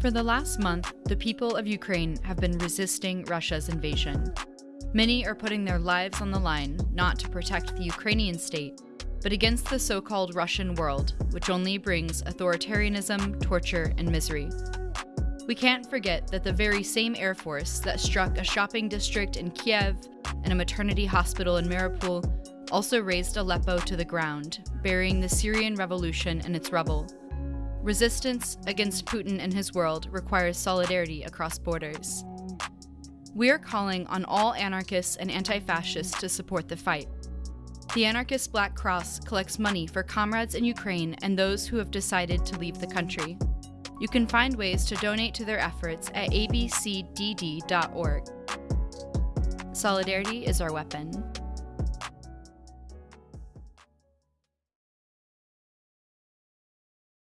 For the last month, the people of Ukraine have been resisting Russia's invasion. Many are putting their lives on the line not to protect the Ukrainian state, but against the so called Russian world, which only brings authoritarianism, torture, and misery. We can't forget that the very same Air Force that struck a shopping district in Kiev and a maternity hospital in Mariupol also razed Aleppo to the ground, burying the Syrian revolution in its rubble. Resistance against Putin and his world requires solidarity across borders. We are calling on all anarchists and anti fascists to support the fight. The Anarchist Black Cross collects money for comrades in Ukraine and those who have decided to leave the country. You can find ways to donate to their efforts at abcdd.org. Solidarity is our weapon.